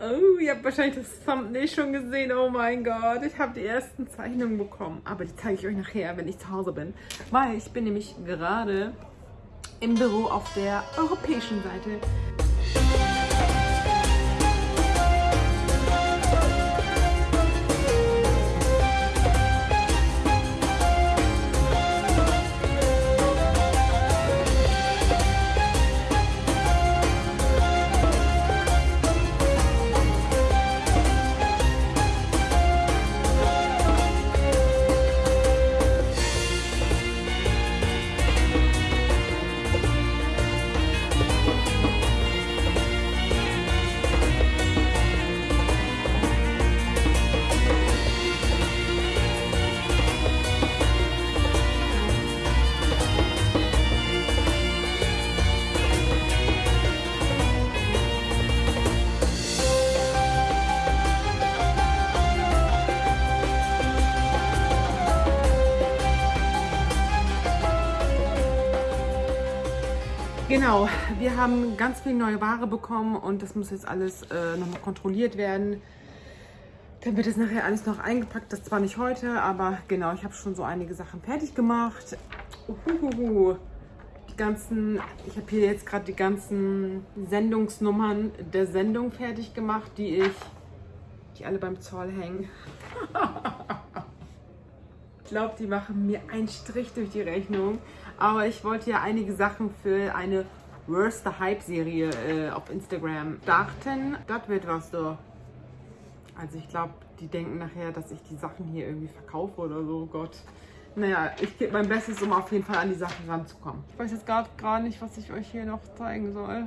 Oh, ihr habt wahrscheinlich das Thumbnail schon gesehen. Oh mein Gott, ich habe die ersten Zeichnungen bekommen. Aber die zeige ich euch nachher, wenn ich zu Hause bin. Weil ich bin nämlich gerade im Büro auf der europäischen Seite. Genau, wir haben ganz viel neue Ware bekommen und das muss jetzt alles äh, nochmal kontrolliert werden. Dann wird es nachher alles noch eingepackt, das zwar nicht heute, aber genau, ich habe schon so einige Sachen fertig gemacht. Uhuhu. Die ganzen, ich habe hier jetzt gerade die ganzen Sendungsnummern der Sendung fertig gemacht, die ich, die alle beim Zoll hängen. ich glaube, die machen mir einen Strich durch die Rechnung. Aber ich wollte ja einige Sachen für eine Worst Hype-Serie äh, auf Instagram starten. Das wird was so. Also ich glaube, die denken nachher, dass ich die Sachen hier irgendwie verkaufe oder so. Oh Gott. Naja, ich gebe mein Bestes, um auf jeden Fall an die Sachen ranzukommen. Ich weiß jetzt gerade gar nicht, was ich euch hier noch zeigen soll.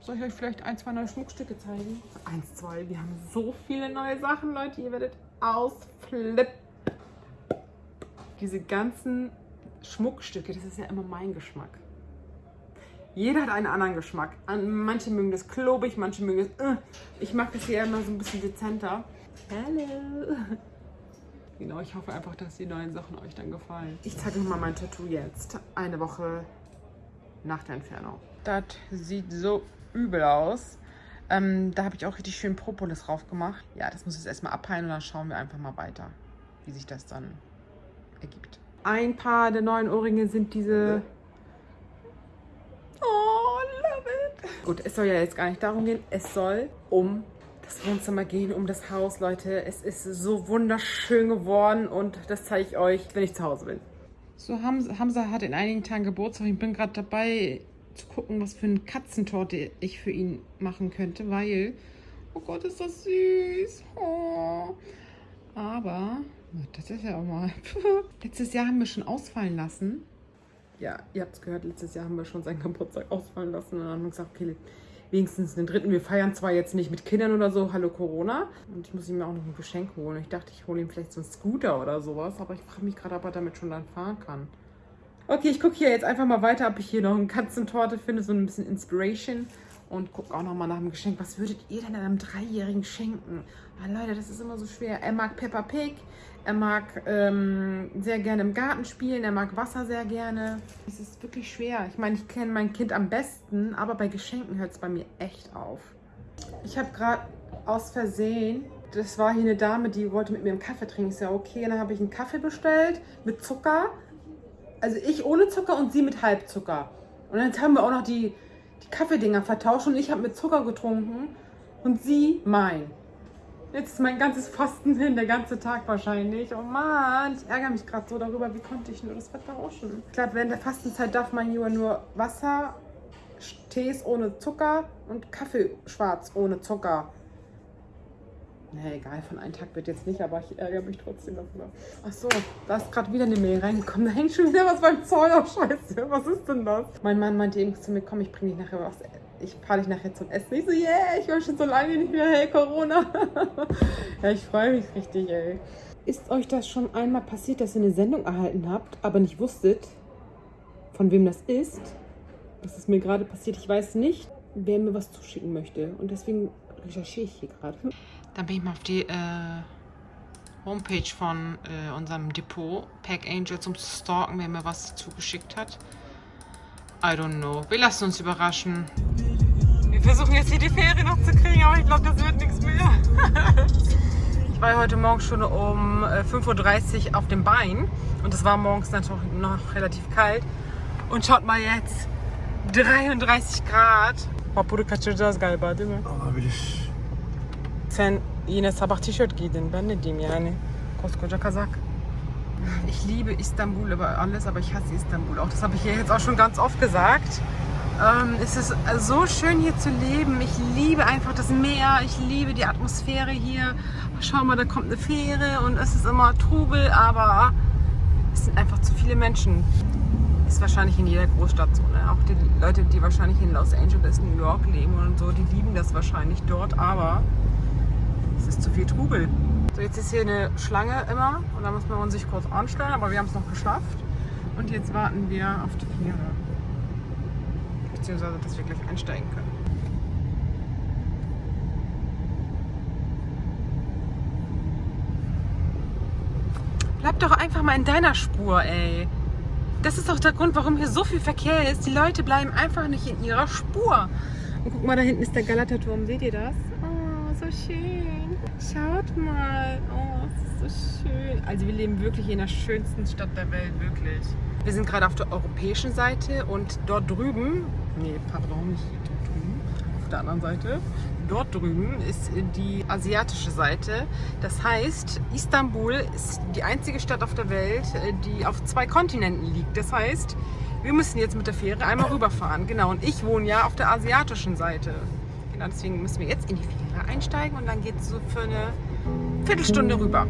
Soll ich euch vielleicht ein, zwei neue Schmuckstücke zeigen? Eins, zwei. Wir haben so viele neue Sachen, Leute. Ihr werdet ausflippen. Diese ganzen Schmuckstücke, das ist ja immer mein Geschmack. Jeder hat einen anderen Geschmack. Manche mögen das klobig, manche mögen das... Uh. Ich mag das hier immer so ein bisschen dezenter. Hallo. Genau, ich hoffe einfach, dass die neuen Sachen euch dann gefallen. Ich zeige euch mal mein Tattoo jetzt. Eine Woche nach der Entfernung. Das sieht so übel aus. Ähm, da habe ich auch richtig schön Propolis drauf gemacht. Ja, das muss jetzt erstmal abheilen und dann schauen wir einfach mal weiter, wie sich das dann ergibt. Ein paar der neuen Ohrringe sind diese... Oh, love it! Gut, es soll ja jetzt gar nicht darum gehen. Es soll um das Wohnzimmer gehen, um das Haus, Leute. Es ist so wunderschön geworden und das zeige ich euch, wenn ich zu Hause bin. So, Hamza hat in einigen Tagen Geburtstag. Ich bin gerade dabei zu gucken, was für eine Katzentorte ich für ihn machen könnte, weil... Oh Gott, ist das süß. Oh. Aber das ist ja auch mal. letztes Jahr haben wir schon ausfallen lassen. Ja, ihr habt es gehört, letztes Jahr haben wir schon seinen Geburtstag ausfallen lassen. Und dann haben wir gesagt, okay, wenigstens den dritten. Wir feiern zwar jetzt nicht mit Kindern oder so, hallo Corona. Und ich muss ihm auch noch ein Geschenk holen. Ich dachte, ich hole ihm vielleicht so einen Scooter oder sowas. Aber ich frage mich gerade, ob er damit schon dann fahren kann. Okay, ich gucke hier jetzt einfach mal weiter, ob ich hier noch eine Katzentorte finde, so ein bisschen Inspiration und gucke auch nochmal nach dem Geschenk. Was würdet ihr denn einem Dreijährigen schenken? Ah, Leute, das ist immer so schwer. Er mag Peppa Pig, er mag ähm, sehr gerne im Garten spielen, er mag Wasser sehr gerne. Es ist wirklich schwer. Ich meine, ich kenne mein Kind am besten, aber bei Geschenken hört es bei mir echt auf. Ich habe gerade aus Versehen, das war hier eine Dame, die wollte mit mir einen Kaffee trinken. Ist ja okay. Und dann habe ich einen Kaffee bestellt mit Zucker. Also ich ohne Zucker und sie mit Halbzucker. Und dann haben wir auch noch die die Kaffeedinger vertauscht und ich habe mit Zucker getrunken und sie mein. Jetzt ist mein ganzes Fasten hin, der ganze Tag wahrscheinlich. Oh Mann, ich ärgere mich gerade so darüber, wie konnte ich nur das vertauschen. Ich glaube, während der Fastenzeit darf man nur, nur Wasser, Tees ohne Zucker und Kaffee schwarz ohne Zucker. Nee, egal, von einem Tag wird jetzt nicht, aber ich ärgere mich trotzdem darüber. Ach so, da ist gerade wieder eine Mail reingekommen. Da hängt schon wieder was beim Zoll. Oh, scheiße, was ist denn das? Mein Mann meinte eben zu mir, komm, ich bringe dich nachher was. Ich fahre dich nachher zum Essen. Ich so, yeah, ich war schon so lange nicht mehr. Hey, Corona. ja, ich freue mich richtig, ey. Ist euch das schon einmal passiert, dass ihr eine Sendung erhalten habt, aber nicht wusstet, von wem das ist? Das ist mir gerade passiert. Ich weiß nicht, wer mir was zuschicken möchte. Und deswegen recherchiere ich hier gerade. Dann bin ich mal auf die äh, Homepage von äh, unserem Depot, Pack Angel, zum Stalken, wer mir was zugeschickt hat. I don't know. Wir lassen uns überraschen. Wir versuchen jetzt hier die Fähre noch zu kriegen, aber ich glaube, das wird nichts mehr. ich war heute Morgen schon um 5.30 äh, Uhr auf dem Bein und es war morgens natürlich noch relativ kalt. Und schaut mal jetzt, 33 Grad. Papuru kaçıracağız galiba değil mi? Olabilir. Sen yine sabah tişört giydin. Ben ne diyeyim yani? Koskoca Kazak. Ich liebe Istanbul über alles, aber ich hasse Istanbul auch. Das habe ich hier jetzt auch schon ganz oft gesagt. Ähm, es ist so schön hier zu leben. Ich liebe einfach das Meer. Ich liebe die Atmosphäre hier. Schau mal, da kommt eine Fähre und es ist immer Trubel, aber es sind einfach zu viele Menschen. Ist wahrscheinlich in jeder Großstadt so. Ne? Auch die Leute, die wahrscheinlich in Los Angeles, New York leben und so, die lieben das wahrscheinlich dort, aber es ist zu viel Trubel. So, jetzt ist hier eine Schlange immer und da muss man sich kurz anstellen, aber wir haben es noch geschafft. Und jetzt warten wir auf die Fähre beziehungsweise dass wir gleich einsteigen können. Bleib doch einfach mal in deiner Spur, ey. Das ist doch der Grund, warum hier so viel Verkehr ist. Die Leute bleiben einfach nicht in ihrer Spur. Und guck mal, da hinten ist der Galaterturm. Seht ihr das? So schön. Schaut mal. Oh, es ist so schön. Also wir leben wirklich in der schönsten Stadt der Welt, wirklich. Wir sind gerade auf der europäischen Seite und dort drüben, nee, pardon, nicht dort drüben, auf der anderen Seite, dort drüben ist die asiatische Seite. Das heißt, Istanbul ist die einzige Stadt auf der Welt, die auf zwei Kontinenten liegt. Das heißt, wir müssen jetzt mit der Fähre einmal rüberfahren. Genau, und ich wohne ja auf der asiatischen Seite. Genau, deswegen müssen wir jetzt in die Fähre einsteigen und dann geht es so für eine Viertelstunde rüber.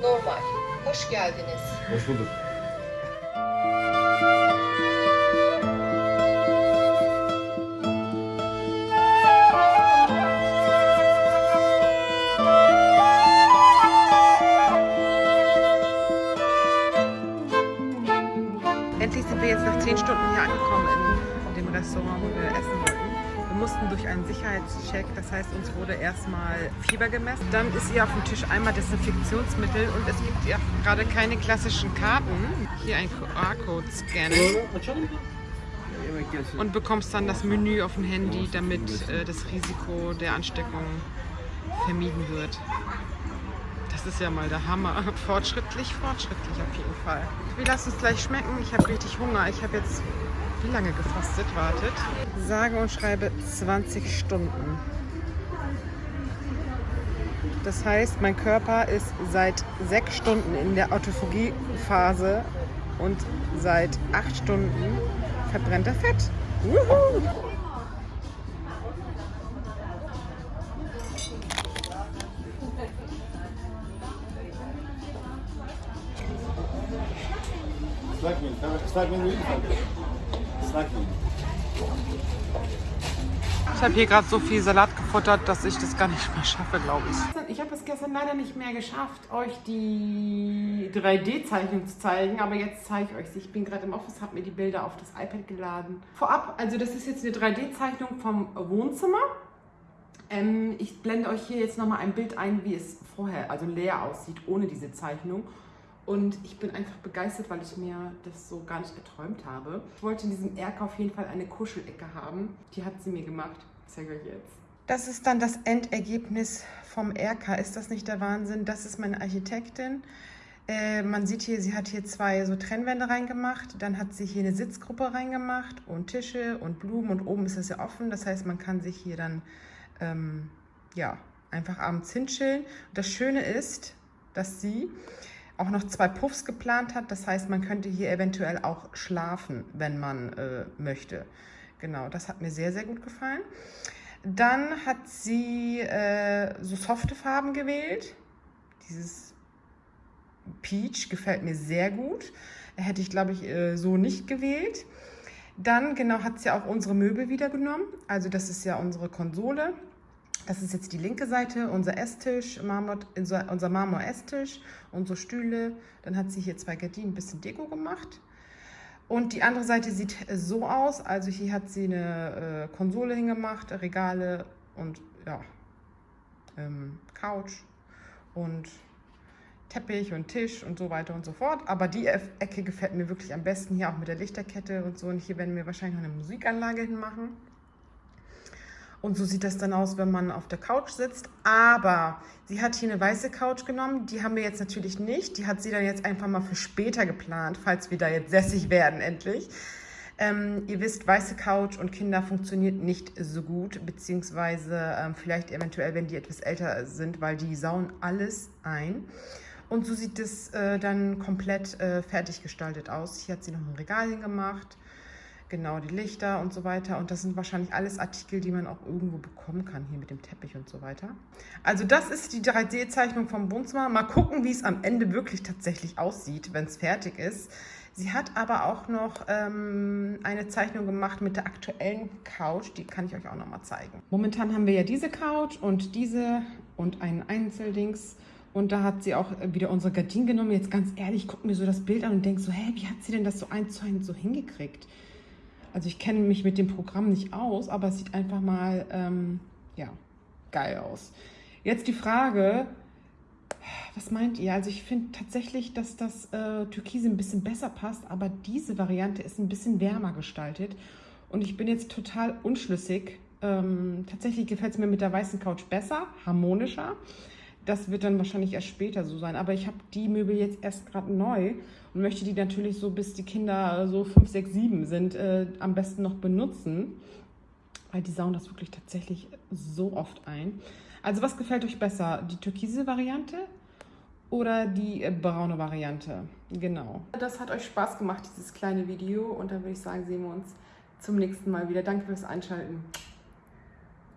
Normal. Hoş geldiniz. Hoş bulduk. Endlich sind wir jetzt nach 10 Stunden hier angekommen in dem Restaurant, wo wir essen wollten. Mussten durch einen Sicherheitscheck, das heißt, uns wurde erstmal Fieber gemessen. Dann ist hier auf dem Tisch einmal Desinfektionsmittel und es gibt ja gerade keine klassischen Karten. Hier ein QR-Code scannen und bekommst dann das Menü auf dem Handy, damit äh, das Risiko der Ansteckung vermieden wird. Das ist ja mal der Hammer. Fortschrittlich, fortschrittlich auf jeden Fall. Wir lassen es gleich schmecken. Ich habe richtig Hunger. Ich habe jetzt wie lange gefastet? Wartet. Sage und schreibe 20 Stunden. Das heißt, mein Körper ist seit sechs Stunden in der Autophagie-Phase und seit acht Stunden verbrennt er Fett. Wuhu! Islak mendil. Tamam, ıslak mendil değil mi? Islak mendil. Ich habe hier gerade so viel Salat gefuttert, dass ich das gar nicht mehr schaffe, glaube ich. Ich habe es gestern leider nicht mehr geschafft, euch die 3D-Zeichnung zu zeigen, aber jetzt zeige ich euch sie. Ich bin gerade im Office, habe mir die Bilder auf das iPad geladen. Vorab, also das ist jetzt eine 3D-Zeichnung vom Wohnzimmer. Ähm, ich blende euch hier jetzt nochmal ein Bild ein, wie es vorher, also leer aussieht, ohne diese Zeichnung. Und ich bin einfach begeistert, weil ich mir das so gar nicht geträumt habe. Ich wollte in diesem Erker auf jeden Fall eine Kuschelecke haben. Die hat sie mir gemacht. Ich zeige euch jetzt. Das ist dann das Endergebnis vom Erker. Ist das nicht der Wahnsinn? Das ist meine Architektin. Äh, man sieht hier, sie hat hier zwei so Trennwände reingemacht. Dann hat sie hier eine Sitzgruppe reingemacht und Tische und Blumen. Und oben ist es ja offen. Das heißt, man kann sich hier dann ähm, ja, einfach abends hinchillen. Und das Schöne ist, dass sie auch noch zwei Puffs geplant hat. Das heißt, man könnte hier eventuell auch schlafen, wenn man äh, möchte. Genau, das hat mir sehr, sehr gut gefallen. Dann hat sie äh, so softe Farben gewählt. Dieses Peach gefällt mir sehr gut. Hätte ich, glaube ich, äh, so nicht gewählt. Dann, genau, hat sie auch unsere Möbel wieder genommen. Also das ist ja unsere Konsole. Das ist jetzt die linke Seite, unser Esstisch, Marmor, unser Marmor-Esstisch, unsere Stühle. Dann hat sie hier zwei Gardinen, ein bisschen Deko gemacht. Und die andere Seite sieht so aus. Also hier hat sie eine äh, Konsole hingemacht, Regale und ja, ähm, Couch und Teppich und Tisch und so weiter und so fort. Aber die Ecke gefällt mir wirklich am besten, hier auch mit der Lichterkette und so. Und hier werden wir wahrscheinlich noch eine Musikanlage hinmachen. Und so sieht das dann aus, wenn man auf der Couch sitzt. Aber sie hat hier eine weiße Couch genommen. Die haben wir jetzt natürlich nicht. Die hat sie dann jetzt einfach mal für später geplant, falls wir da jetzt sässig werden endlich. Ähm, ihr wisst, weiße Couch und Kinder funktioniert nicht so gut, beziehungsweise ähm, vielleicht eventuell, wenn die etwas älter sind, weil die sauen alles ein. Und so sieht es äh, dann komplett äh, fertig gestaltet aus. Hier hat sie noch ein Regal hingemacht genau die Lichter und so weiter. Und das sind wahrscheinlich alles Artikel, die man auch irgendwo bekommen kann, hier mit dem Teppich und so weiter. Also das ist die 3D-Zeichnung vom Wohnzimmer. Mal gucken, wie es am Ende wirklich tatsächlich aussieht, wenn es fertig ist. Sie hat aber auch noch ähm, eine Zeichnung gemacht mit der aktuellen Couch. Die kann ich euch auch noch mal zeigen. Momentan haben wir ja diese Couch und diese und einen Einzeldings. Und da hat sie auch wieder unsere Gardinen genommen. Jetzt ganz ehrlich, guck mir so das Bild an und denk so, hä, wie hat sie denn das so eins zu eins so hingekriegt? Also ich kenne mich mit dem Programm nicht aus, aber es sieht einfach mal, ähm, ja, geil aus. Jetzt die Frage, was meint ihr? Also ich finde tatsächlich, dass das äh, Türkise ein bisschen besser passt, aber diese Variante ist ein bisschen wärmer gestaltet. Und ich bin jetzt total unschlüssig. Ähm, tatsächlich gefällt es mir mit der weißen Couch besser, harmonischer. Das wird dann wahrscheinlich erst später so sein. Aber ich habe die Möbel jetzt erst gerade neu und möchte die natürlich so, bis die Kinder so 5, 6, 7 sind, äh, am besten noch benutzen. Weil die sauen das wirklich tatsächlich so oft ein. Also was gefällt euch besser? Die türkise Variante oder die äh, braune Variante? Genau. Das hat euch Spaß gemacht, dieses kleine Video. Und dann würde ich sagen, sehen wir uns zum nächsten Mal wieder. Danke fürs Einschalten.